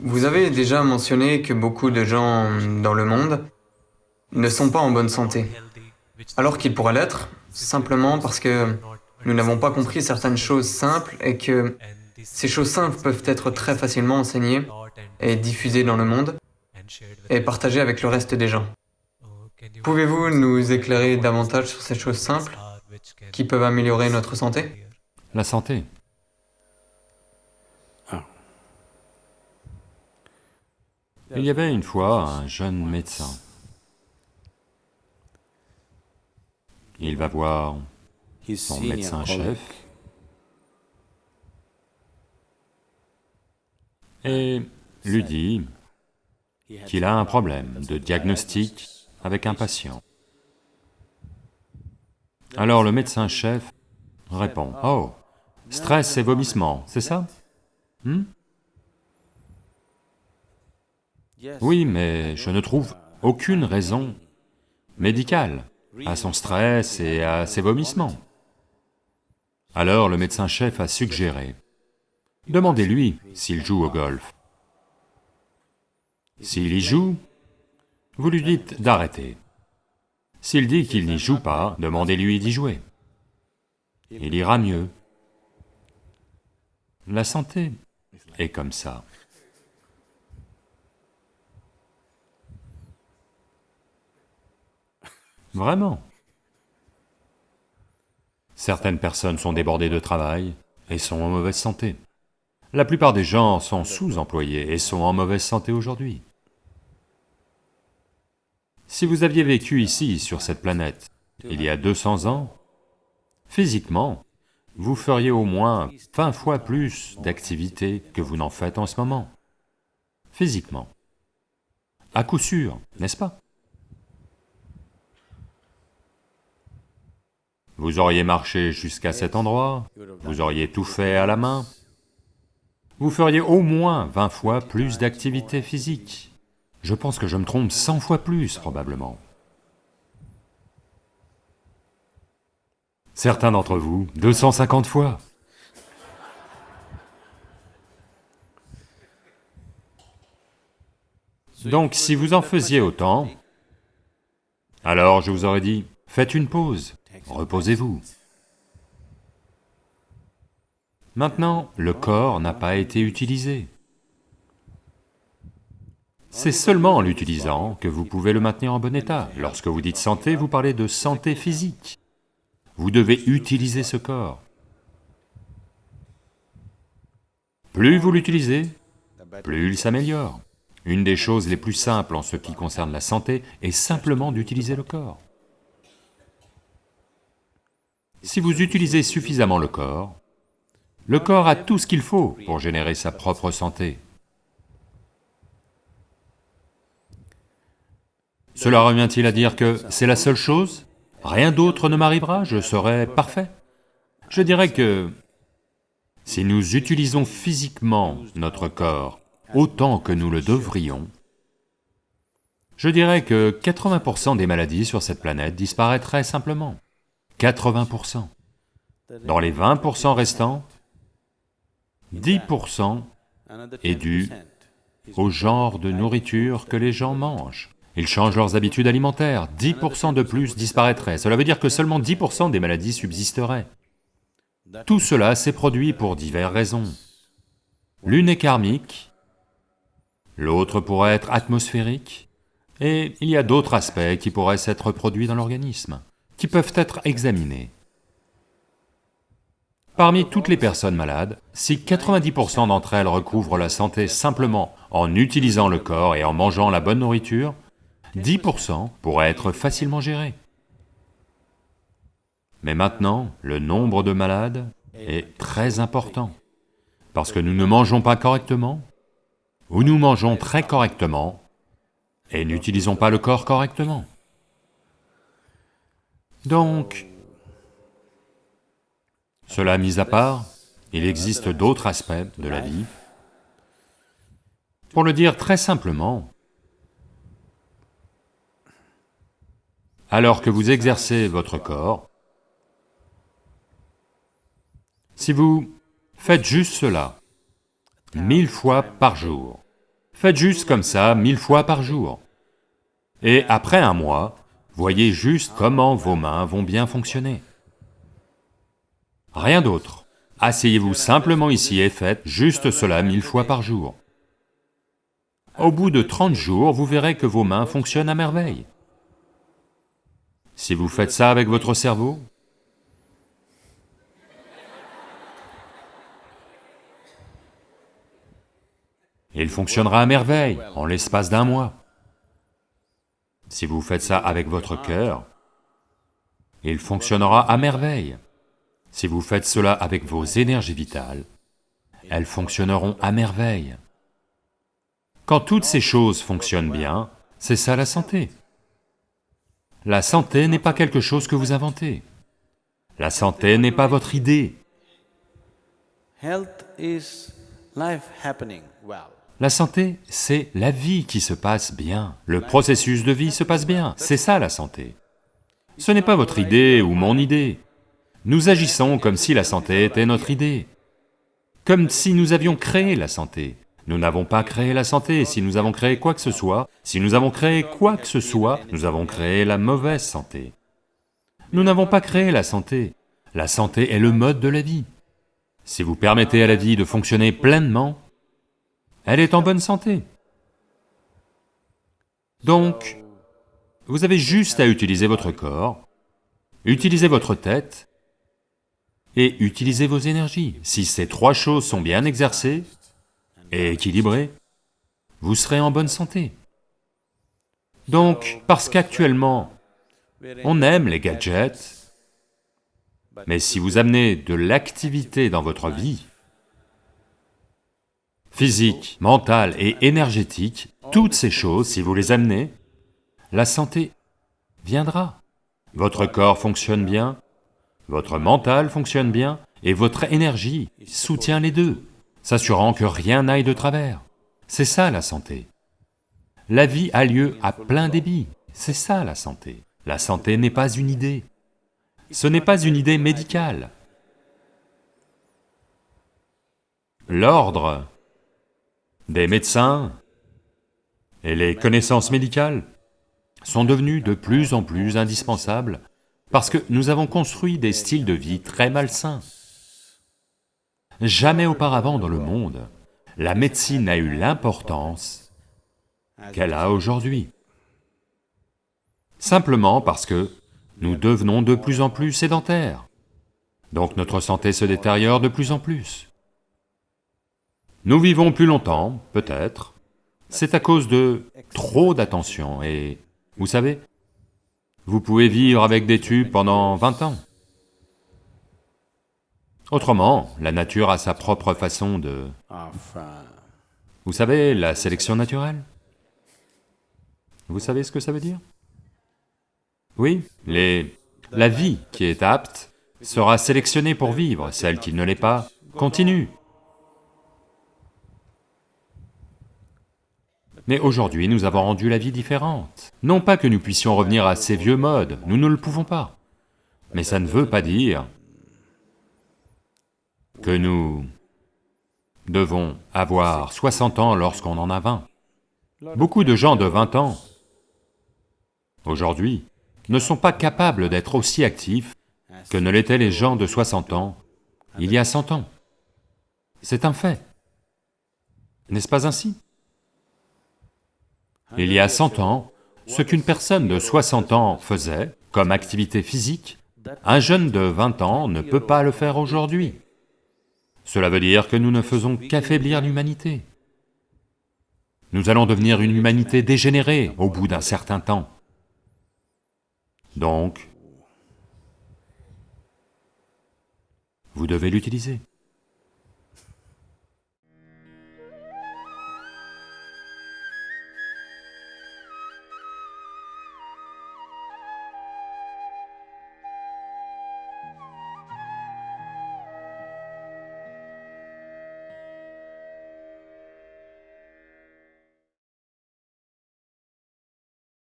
Vous avez déjà mentionné que beaucoup de gens dans le monde ne sont pas en bonne santé, alors qu'ils pourraient l'être, simplement parce que nous n'avons pas compris certaines choses simples et que ces choses simples peuvent être très facilement enseignées et diffusées dans le monde et partagées avec le reste des gens. Pouvez-vous nous éclairer davantage sur ces choses simples qui peuvent améliorer notre santé? La santé. Il y avait une fois un jeune médecin. Il va voir son médecin-chef et lui dit qu'il a un problème de diagnostic avec un patient. Alors le médecin-chef répond, « Oh, stress et vomissement, c'est ça hmm? Oui, mais je ne trouve aucune raison médicale à son stress et à ses vomissements. Alors le médecin-chef a suggéré, demandez-lui s'il joue au golf. S'il y joue, vous lui dites d'arrêter. S'il dit qu'il n'y joue pas, demandez-lui d'y jouer. Il ira mieux. La santé est comme ça. Vraiment. Certaines personnes sont débordées de travail et sont en mauvaise santé. La plupart des gens sont sous-employés et sont en mauvaise santé aujourd'hui. Si vous aviez vécu ici, sur cette planète, il y a 200 ans, physiquement, vous feriez au moins 20 fois plus d'activités que vous n'en faites en ce moment. Physiquement. À coup sûr, n'est-ce pas? Vous auriez marché jusqu'à cet endroit, vous auriez tout fait à la main, vous feriez au moins 20 fois plus d'activités physiques. Je pense que je me trompe 100 fois plus, probablement. Certains d'entre vous, 250 fois. Donc si vous en faisiez autant, alors je vous aurais dit, faites une pause, reposez-vous. Maintenant, le corps n'a pas été utilisé. C'est seulement en l'utilisant que vous pouvez le maintenir en bon état. Lorsque vous dites santé, vous parlez de santé physique. Vous devez utiliser ce corps. Plus vous l'utilisez, plus il s'améliore. Une des choses les plus simples en ce qui concerne la santé est simplement d'utiliser le corps. Si vous utilisez suffisamment le corps, le corps a tout ce qu'il faut pour générer sa propre santé. Cela revient-il à dire que c'est la seule chose? Rien d'autre ne m'arrivera, je serai parfait Je dirais que si nous utilisons physiquement notre corps autant que nous le devrions, je dirais que 80% des maladies sur cette planète disparaîtraient simplement. 80%. Dans les 20% restants, 10% est dû au genre de nourriture que les gens mangent. Ils changent leurs habitudes alimentaires, 10% de plus disparaîtraient, cela veut dire que seulement 10% des maladies subsisteraient. Tout cela s'est produit pour diverses raisons. L'une est karmique, l'autre pourrait être atmosphérique, et il y a d'autres aspects qui pourraient s'être produits dans l'organisme, qui peuvent être examinés. Parmi toutes les personnes malades, si 90% d'entre elles recouvrent la santé simplement en utilisant le corps et en mangeant la bonne nourriture, 10% pourraient être facilement gérés. Mais maintenant, le nombre de malades est très important, parce que nous ne mangeons pas correctement, ou nous mangeons très correctement, et n'utilisons pas le corps correctement. Donc, cela mis à part, il existe d'autres aspects de la vie. Pour le dire très simplement, alors que vous exercez votre corps, si vous faites juste cela, mille fois par jour, Faites juste comme ça, mille fois par jour. Et après un mois, voyez juste comment vos mains vont bien fonctionner. Rien d'autre. Asseyez-vous simplement ici et faites juste cela mille fois par jour. Au bout de 30 jours, vous verrez que vos mains fonctionnent à merveille. Si vous faites ça avec votre cerveau, il fonctionnera à merveille en l'espace d'un mois. Si vous faites ça avec votre cœur, il fonctionnera à merveille. Si vous faites cela avec vos énergies vitales, elles fonctionneront à merveille. Quand toutes ces choses fonctionnent bien, c'est ça la santé. La santé n'est pas quelque chose que vous inventez. La santé n'est pas votre idée. La santé, c'est la vie qui se passe bien, le processus de vie se passe bien, c'est ça la santé. Ce n'est pas votre idée ou mon idée. Nous agissons comme si la santé était notre idée, comme si nous avions créé la santé. Nous n'avons pas créé la santé, si nous avons créé quoi que ce soit, si nous avons créé quoi que ce soit, nous avons créé la mauvaise santé. Nous n'avons pas créé la santé, la santé est le mode de la vie. Si vous permettez à la vie de fonctionner pleinement, elle est en bonne santé. Donc, vous avez juste à utiliser votre corps, utiliser votre tête et utiliser vos énergies. Si ces trois choses sont bien exercées et équilibrées, vous serez en bonne santé. Donc, parce qu'actuellement, on aime les gadgets, mais si vous amenez de l'activité dans votre vie, physique, mentale et énergétique, toutes ces choses, si vous les amenez, la santé viendra. Votre corps fonctionne bien, votre mental fonctionne bien, et votre énergie soutient les deux, s'assurant que rien n'aille de travers. C'est ça la santé. La vie a lieu à plein débit, c'est ça la santé. La santé n'est pas une idée. Ce n'est pas une idée médicale. L'ordre des médecins et les connaissances médicales sont devenues de plus en plus indispensables parce que nous avons construit des styles de vie très malsains. Jamais auparavant dans le monde, la médecine n'a eu l'importance qu'elle a aujourd'hui. Simplement parce que nous devenons de plus en plus sédentaires. Donc notre santé se détériore de plus en plus. Nous vivons plus longtemps, peut-être, c'est à cause de trop d'attention et, vous savez, vous pouvez vivre avec des tubes pendant 20 ans. Autrement, la nature a sa propre façon de... Vous savez, la sélection naturelle Vous savez ce que ça veut dire? Oui, la vie qui est apte sera sélectionnée pour vivre, celle qui ne l'est pas continue. Mais aujourd'hui, nous avons rendu la vie différente. Non pas que nous puissions revenir à ces vieux modes, nous ne le pouvons pas. Mais ça ne veut pas dire que nous devons avoir 60 ans lorsqu'on en a 20. Beaucoup de gens de 20 ans, aujourd'hui, ne sont pas capables d'être aussi actifs que ne l'étaient les gens de 60 ans il y a 100 ans. C'est un fait. N'est-ce pas ainsi? Il y a 100 ans, ce qu'une personne de 60 ans faisait comme activité physique, un jeune de 20 ans ne peut pas le faire aujourd'hui. Cela veut dire que nous ne faisons qu'affaiblir l'humanité. Nous allons devenir une humanité dégénérée au bout d'un certain temps. Donc, vous devez l'utiliser.